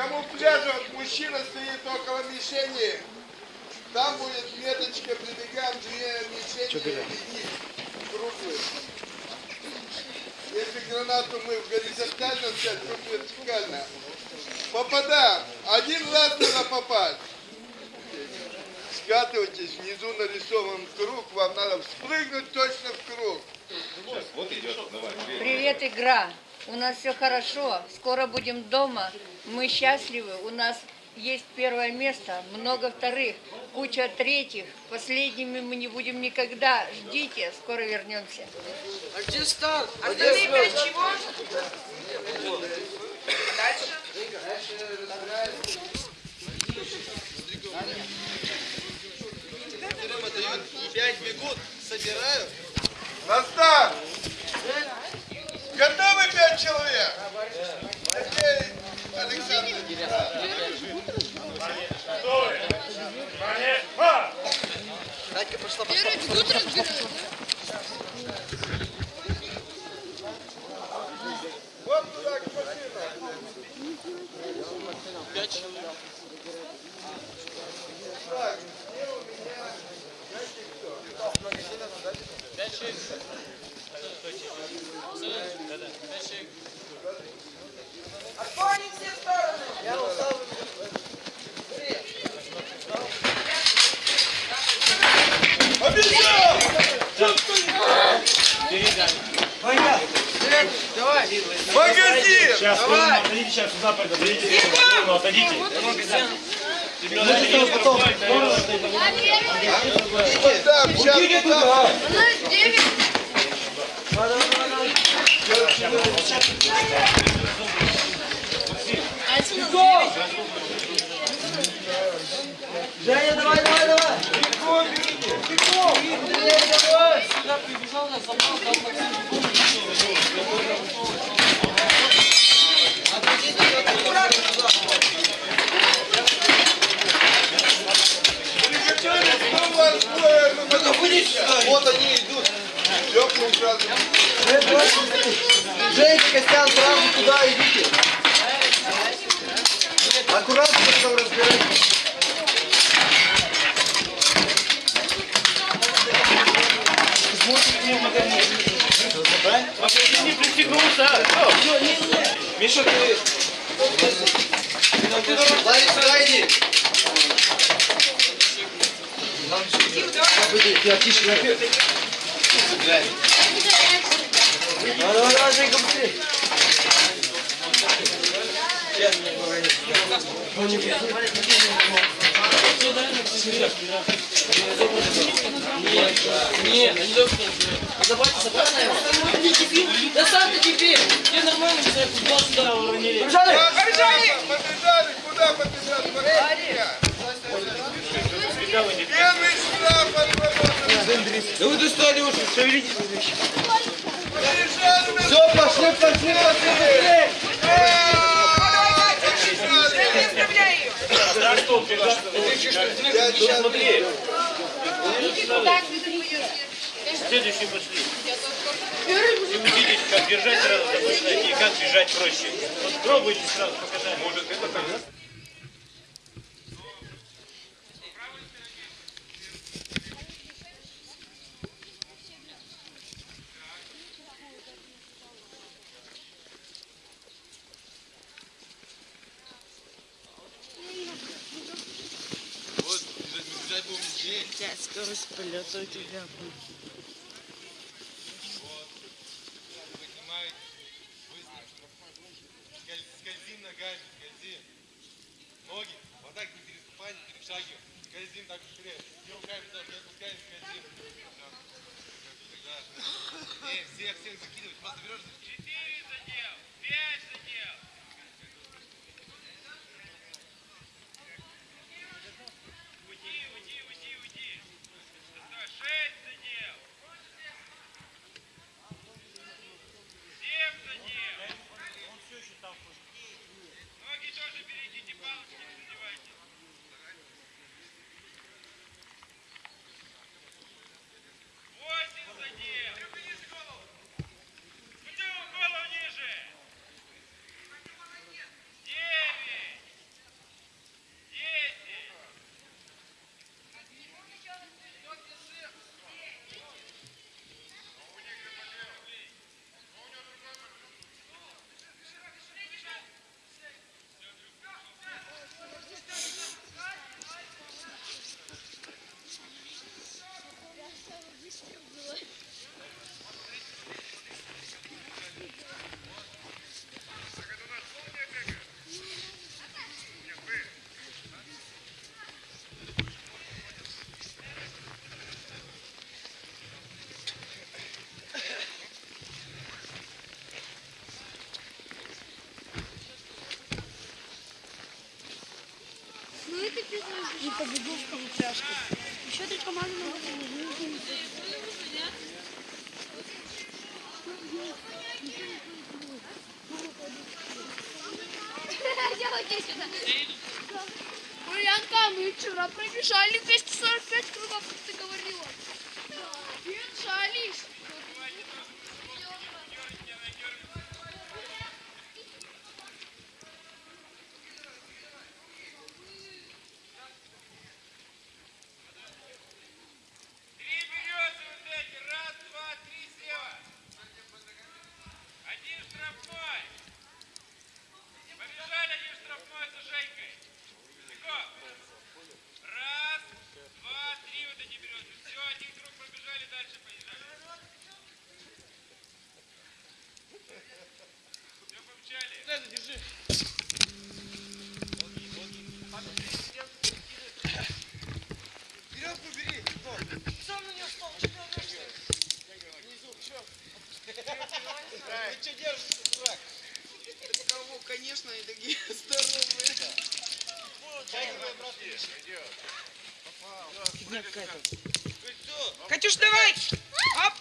камуфляже вот мужчина стоит около мишени. Там будет меточка, прибегаем, две мишени видеть, круглые. Если гранату мы в горизонтально взять, то вертикально. Попадаем. Один раз надо попасть. Скатывайтесь, внизу нарисован круг, вам надо спрыгнуть точно в круг. Вот идет, давай. Привет, игра. У нас все хорошо. Скоро будем дома. Мы счастливы. У нас есть первое место, много вторых, куча третьих. Последними мы не будем никогда. Ждите, скоро вернемся. А где старт? Остальные пять чего? Дальше. Пять бегут, собирают. На старт! Готовы пять человек? Окей, Александр. Катька пошла, пошла, пошла, пошла, пошла. Вот туда к машинам. Пять человек. Так, где у меня? Знаете кто? Пять человек. Отклонить все стороны. Я устал. Давай. Магазин! Сейчас, Давай. отойдите, сейчас сюда отойдите. Ну, отойдите. Там, сейчас. Женя, давай, давай, давай. Бегом, бегом. давай. Сюда прибежал, я забрал, дал Максиму Ну, вас двое, ну, Вот они идут. Теплым сразу. Женька, Костян, сразу туда идите. Аккуратно потом разбирайтесь. Не пристегнулся. Миша, ты... Ларис, сюда иди. Я тише, наверх. Давай, давай, давай, Женька, быстрее. Нет, не должен. Забрать, забрать, наверное. Да сам ты теперь. Я нормально, все, футбол сюда уронили. Побежали! Побежали! Побежали! Куда побежали? Смотрите. Первый штраф отработан. Да вы достали уже, шевелитесь. Все, пошли, пошли, пошли, пойдешь. следующий пошли. И увидите, как держать сразу и как бежать проще. Вот пробуйте сразу показать. Может, это так? Скорость полета у тебя будет. Скользим ногами, скользим. Ноги, вот так не переступай, не перешагивай. Скользим так вперед. И руками тоже не отпускаем, скользим. Да. Не, всех, всех закидывать. Просто берешь, Четыре задел, пять задел. Уйди, уйди, уйди, уйди. Что, шесть задел. Семь задел. Ноги тоже берите, палочки не задевайте. Восемь задел. И побегу в упряжку. Еще три команды могут. Ульянка, мы вчера пробежали 245 кругов, как ты говорила. Бежали. Три березы вот эти. Раз, два, три слева. Один штрафной. Побежали один штрафной за Женькой. Легко. Раз, два, три вот эти березы. Все, один круг пробежали, дальше поезжали. Все, помчали. Веревку бери. Сам на нее стал, что ты Ты что держишься, дурак? Кого, конечно, они такие здоровые. Катюш, давай! Оп!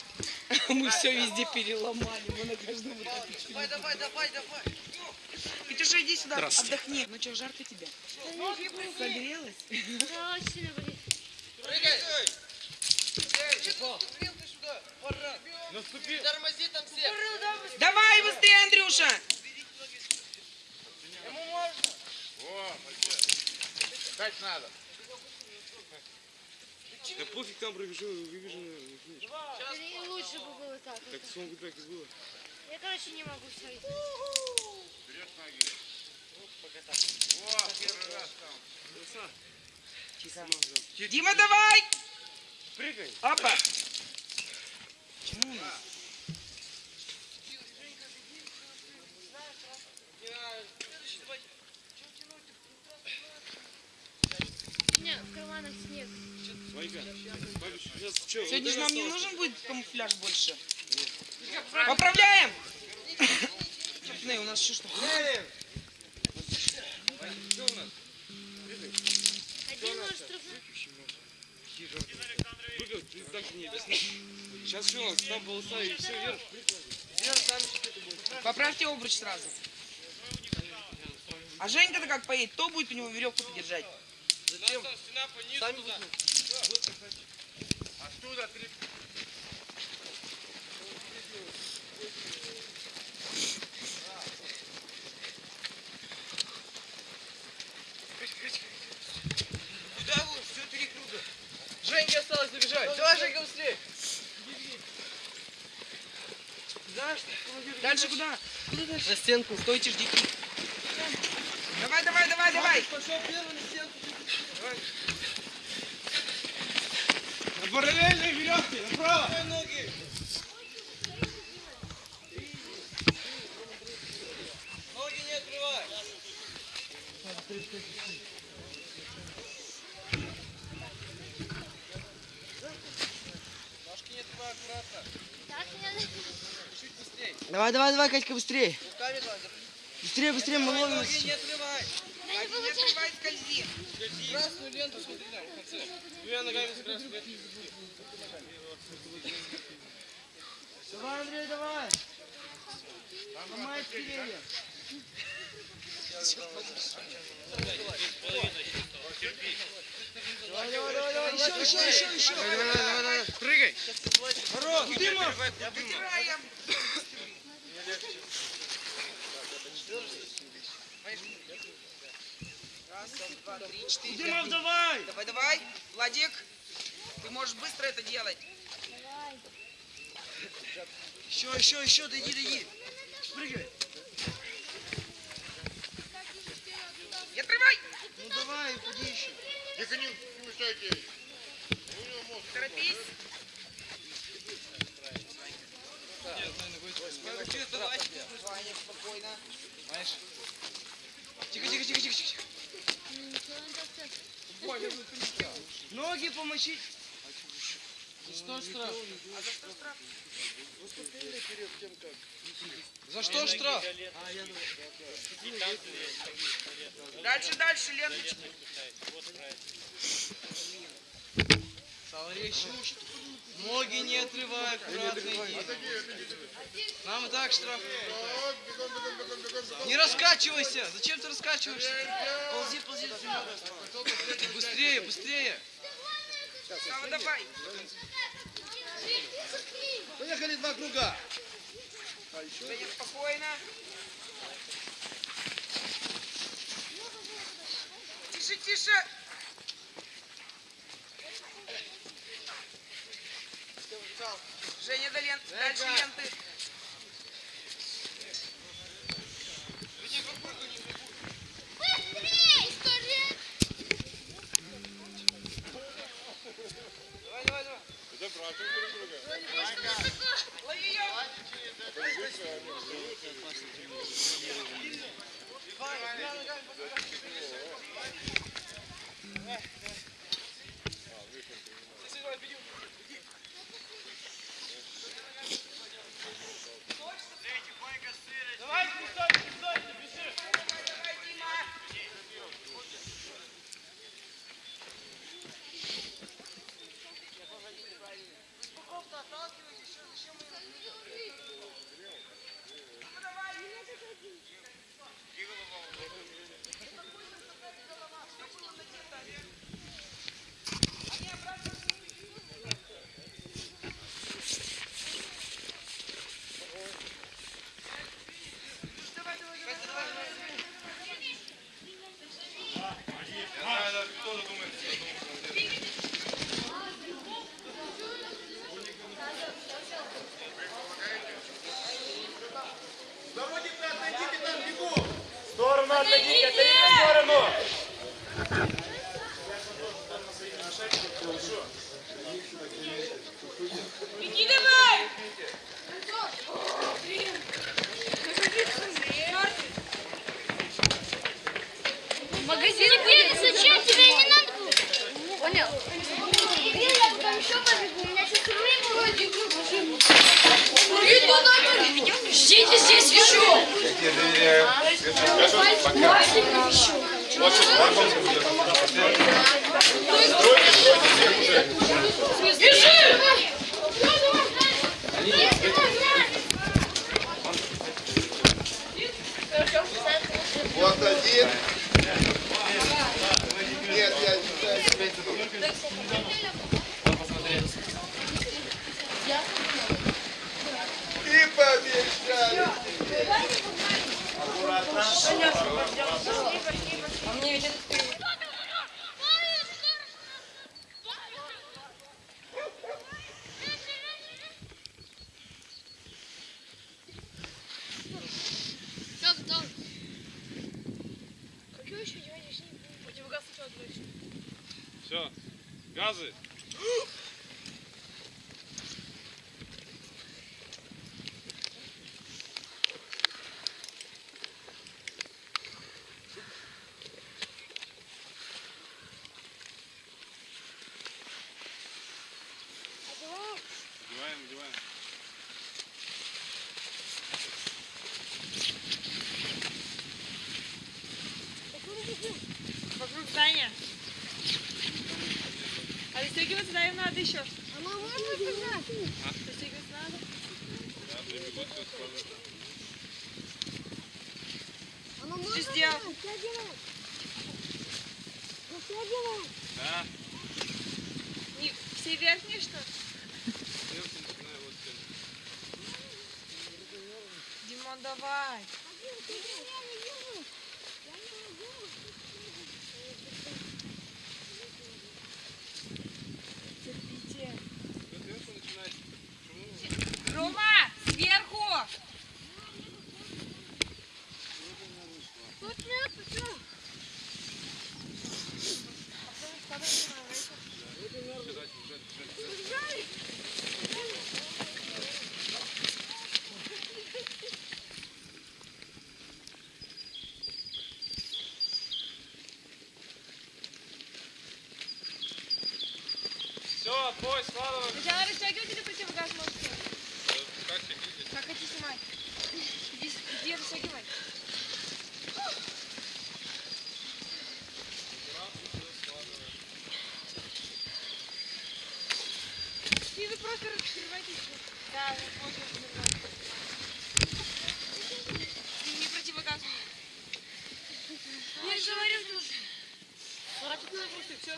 Мы все везде переломали. Мы на каждом этапе. Давай, давай, давай, давай. Катюша, иди сюда, отдохни. Ну что, жарко тебе? Согрелась? Да, сильно болит. Прыгай! Пора. Тормози там всех. Давай быстрее, Андрюша! Ему можно? Дать надо. Да пофиг там пробежу, выбежу, наверное, не. И лучше бы было так. Так сон так и было. Я, короче, не могу ставить. Дима, давай! Прыгай. Опа! У меня в карманах снег. Ванька, бабич, сейчас что? Сегодня же нам не нужен будет камуфляж больше. Поправляем! Чёртный, у нас что что? Один нож штрафной. Прыгай, ты так не объясни. Сейчас что у нас? Там полоса и все вверх. Поправьте обруч сразу. А Женька-то как поедет? Кто будет у него веревку держать? Оттуда три. Куда вы? Все три круга. Женьке осталось добежать. Давай, Женька, быстрее. Дальше куда? На стенку. Стойте, ждите. Давай, давай, давай, давай. Пошел первый на стенку. На параллельной веревке, направо. ноги. Ноги не открывай. Ножки не открывай аккуратно. Так, мне Чуть быстрее. Давай, давай, давай, Катька, быстрее. Руками давай. Быстрее, быстрее, мы ловим. Ноги не открывай. не Ноги не получается. открывай, скользи. Красную ленту смотри там, в конце. Двумя ногами с красной ветки. Давай, Андрей, давай. Ломай деревья. Давай, давай, давай, давай. Еще, еще, еще, еще. Давай, давай, давай, давай. Прыгай. Хорош, Дима. Вытираем. Раз, два, три, четыре. Дима, давай. Давай, давай. Владик, ты можешь быстро это делать. Еще, еще, еще, дойди, дойди. Прыгай. Не отрывай. Ну давай, уходи еще. Тихо, не не мешайте. Торопись. Давай. Спокойно. Тихо, тихо, тихо, тихо, тихо. Ноги помочи. А за что штраф? За что штраф? Дальше, дальше, ленточки. Товарищи, ноги не отрывай, аккуратно иди. Нам и так штраф. Не раскачивайся! Зачем ты раскачиваешься? Ползи, ползи. Быстрее, быстрее. Сава, давай. Поехали два круга. Спокойно. Тише, тише. Женя, до лен- дальше ленты. Скорее! Давай, давай, давай. Лови ее. Давай, делать? Ну что делать? Да. Не, все верхние, что? Сверху начинаю вот. Димон, давай. Терпите. Бой, слава! Сначала растягивайте или противогаз можете? Как снимать? Как хотите снимать. Иди растягивай. И вы просто раскрывайте все. Да, вы просто раскрывайте. Не противогаз. Я же говорил, что... Ну, Воротить надо просто, все.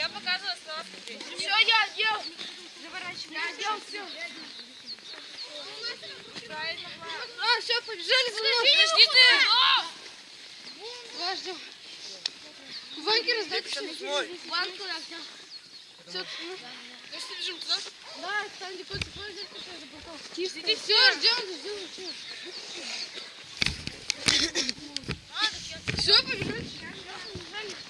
Я показывала слова. Все, я делал. Заворачивай. Я сделал все. Правильно, А, все, побежали за мной. Подожди ты. Подожди. Ваньки раздать все. Ванку взял. Все, ну. Ну что, бежим туда? Да, там где кот цепной взять, который заблокал. Тише. Все, ждем, ждем, ждем. Все, побежали. Вы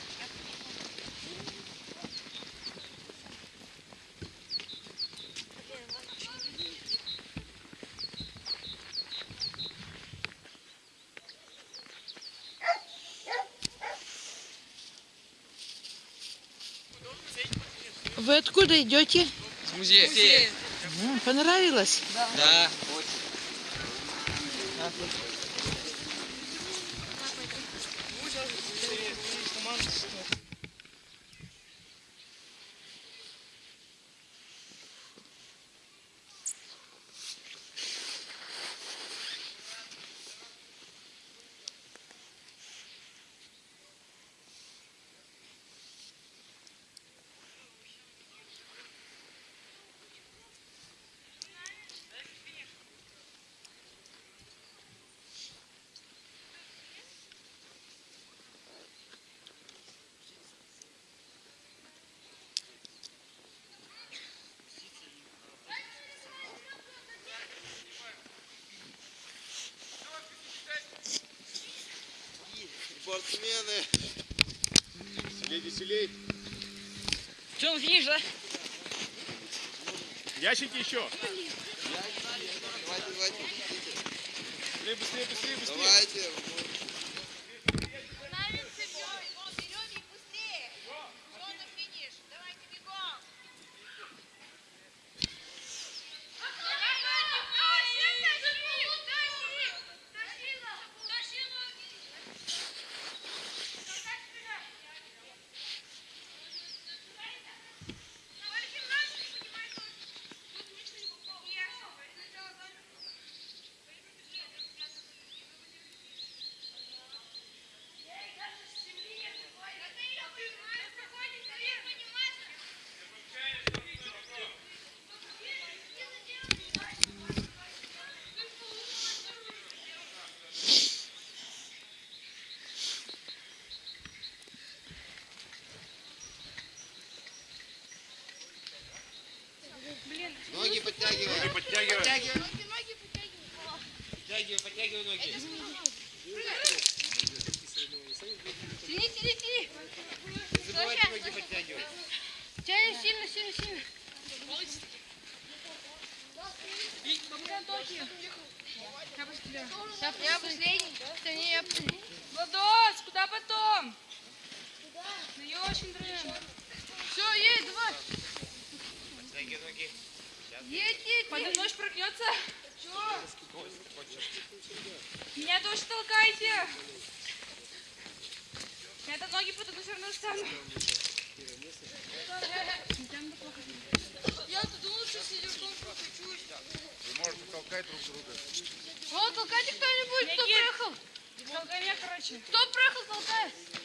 откуда идете? С музея. М, Понравилось? Да. Спортсмены. Веселей, веселей. Что, финиш, да? Ящики еще. Давайте, давайте. Быстрее, быстрее, быстрее. Давайте. Ноги подтягиваем. Ноги подтягивай. Подтягивай, подтягивай ноги. Тяни, тяни, тяни. Не забывайте ноги подтягивать. Тяни сильно, сильно, сильно. Я последний. Я последний. Владос, куда потом? Ну, я очень дрын. Все, едь, давай. Подтягивай ноги. Едь, едь, мной ж прогнется. Меня тоже толкайте. Это ноги потом все равно встану. Я-то думал, что сидюком прокачусь. Вы можете толкать друг друга. О, толкайте кто-нибудь, кто Никит. приехал. Толкай меня, короче. Кто приехал, толкай. Толкай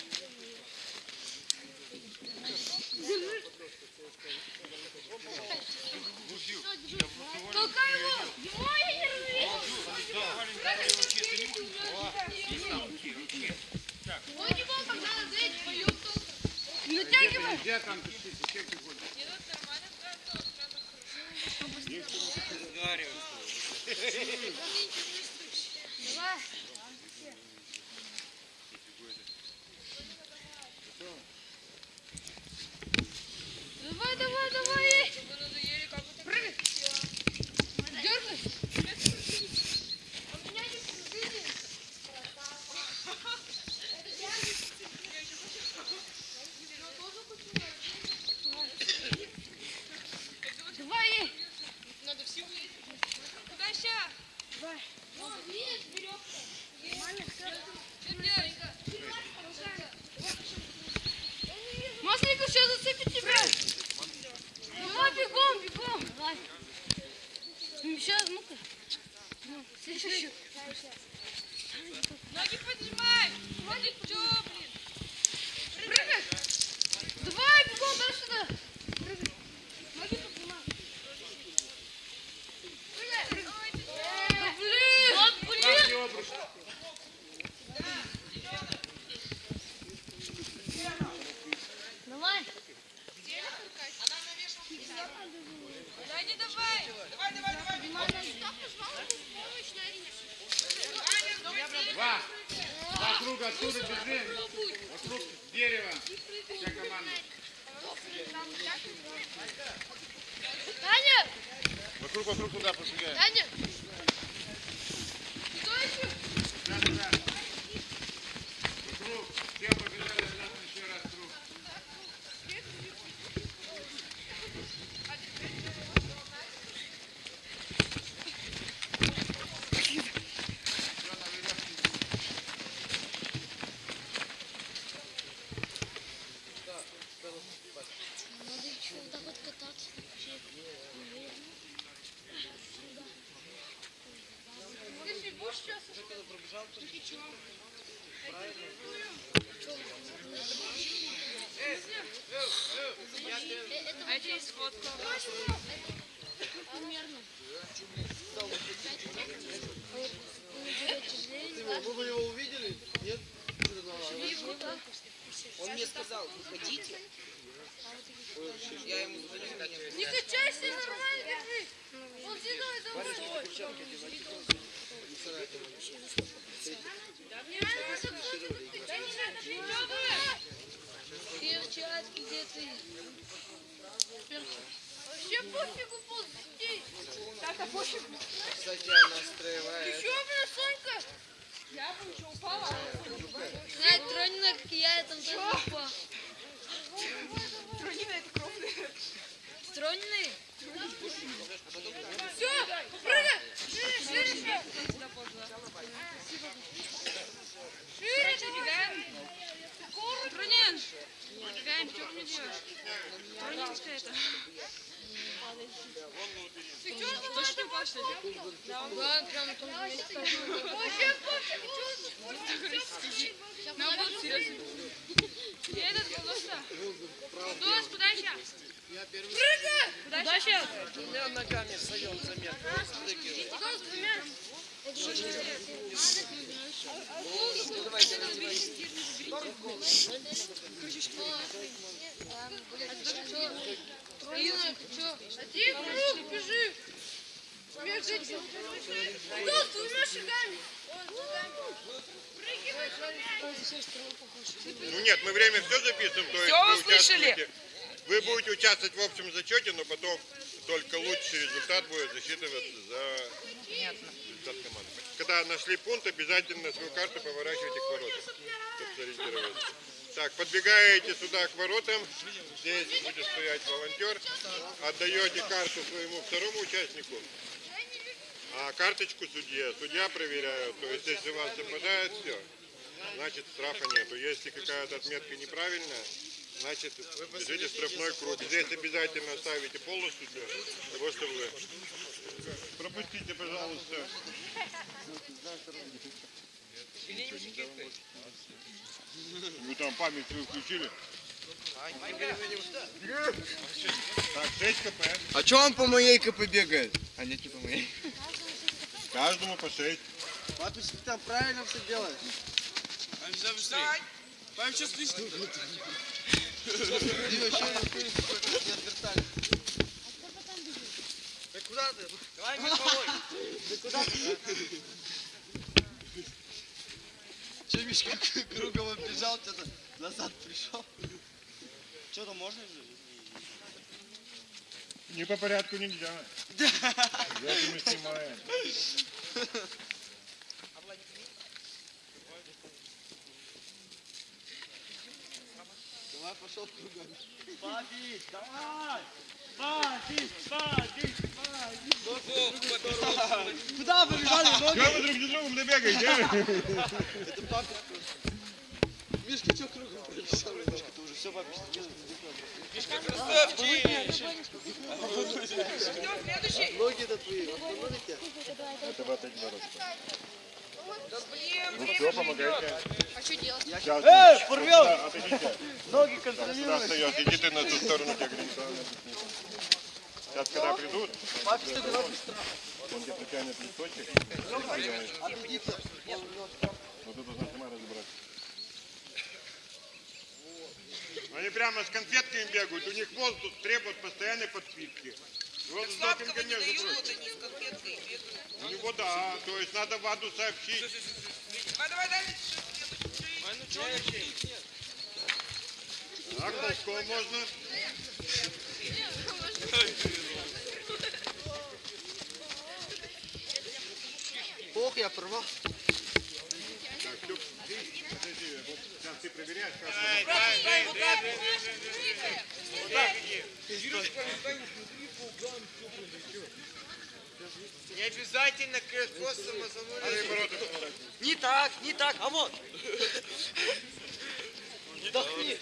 Where did you- Перчатки где ты? Вообще пофигу, пусти. Так, а пофиг. Кстати, она настраивает. Еще, блин, Сонька? Я бы еще упала. Знаете, тронина, как я, я там тоже упал. Тронина это кровная. Тронины? Все, прыгай! Шире, шире, шире! Шире, Бегаем. Тронин! Бегаем, что мне делаешь? Тронинская это. Ты что Точно упал, что ли? Да, прям на том же месте. Вообще пофиг, что Наоборот, серьезно. Я этот Гудоса. Гудос, подача. Прыгай! Подача. Двумя ногами встаем с двумя. Трина, ты что? Один круг, бежи! Между этим. Кто с двумя шагами? Ну нет, мы время все записываем, вы услышали? Вы будете участвовать в общем зачете, но потом только лучший результат будет засчитываться за результат команды. Когда нашли пункт, обязательно свою карту поворачивайте к воротам, чтобы сориентироваться. Так, подбегаете сюда к воротам, здесь будет стоять волонтер, отдаете карту своему второму участнику, а карточку судье. Судья проверяет, то есть если у вас совпадает, все, значит штрафа нету. Если какая-то отметка неправильная, значит бежите в штрафной круг. Здесь обязательно ставите полностью для того, чтобы вы... Пропустите, пожалуйста. Вы там память свою включили? Так, 6 кп. А чё он по моей КП бегает? А нет, не по моей. Каждому по 6. Папич, ты там правильно все делаешь. Встань. Пам, что слышно? Ты вообще не отвертали. Да куда ты? Давай, мне помой. Да куда ты? Че, Мишка, кругом оббежал, что-то назад пришел. Что-то можно же? Не по порядку нельзя. Это мы снимаем. Давай, пошел кругом. Папич, давай! Папич, папич, папич! Куда побежали ноги? Чего вы друг за другом добегаете? Это папа. Мишка, что кругом пробежал? Мишка, ты уже все, папа, Мишка, красавчик! Ноги это твои. Это вот эти ворота. Да блин, Ну все, помогайте. А что делать? Эй, порвем! Ноги встает, иди ты на ту сторону, тебе греется. Сейчас, когда придут, он тебе протянет листочек. Отойдите. Но ты должна сама разобраться. Они прямо с конфетками бегают, у них воздух требует постоянной подпитки. Вот сладкого не дают, вот они с конфеткой бегают. У него да, то есть надо ВАДу сообщить. Давай, давай, давай. Ой, ну чё, нет. А ползком можно. Ох, я порвал. Так, Люк, подожди, вот сейчас ты проверяешь, как Не обязательно косом ворота поворачивай. Не так, не так, а вот. Вдохни.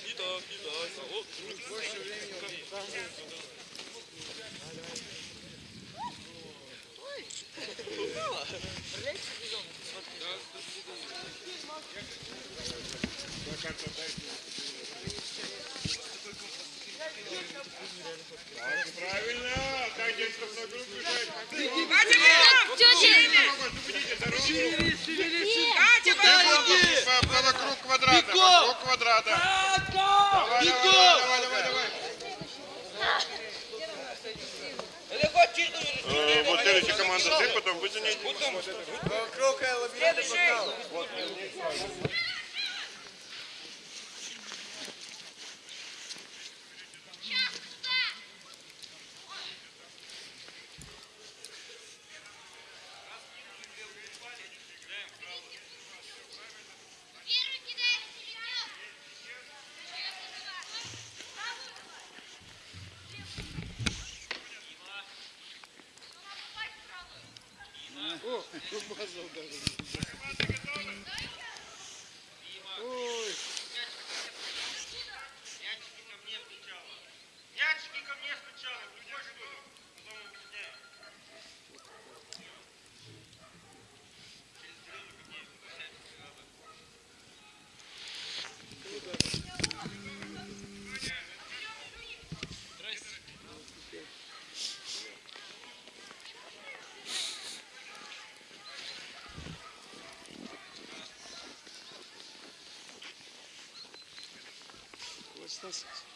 Правильно, так где штрафной круг бежать. По, по вокруг квадрата, вокруг квадрата. Давай, давай, давай, давай, давай. Э, Вот следующая команда ты, потом вы за ней. Мячики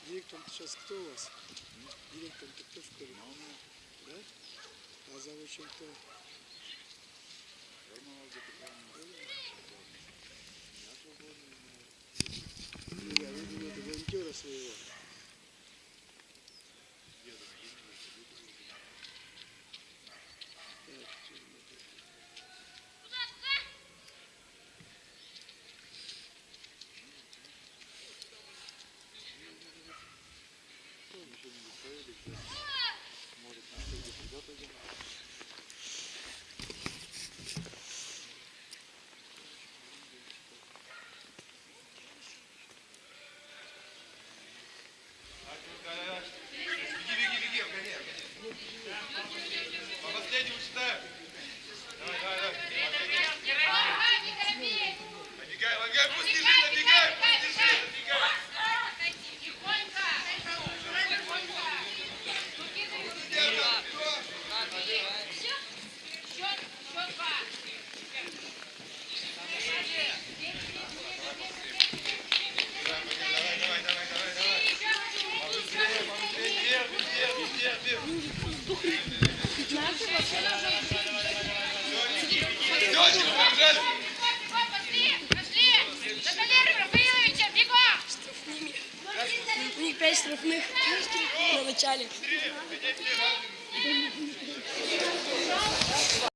директор сейчас кто у вас? Директор кто в школе? Да? А завучем кто? Ну, я видел это волонтера своего.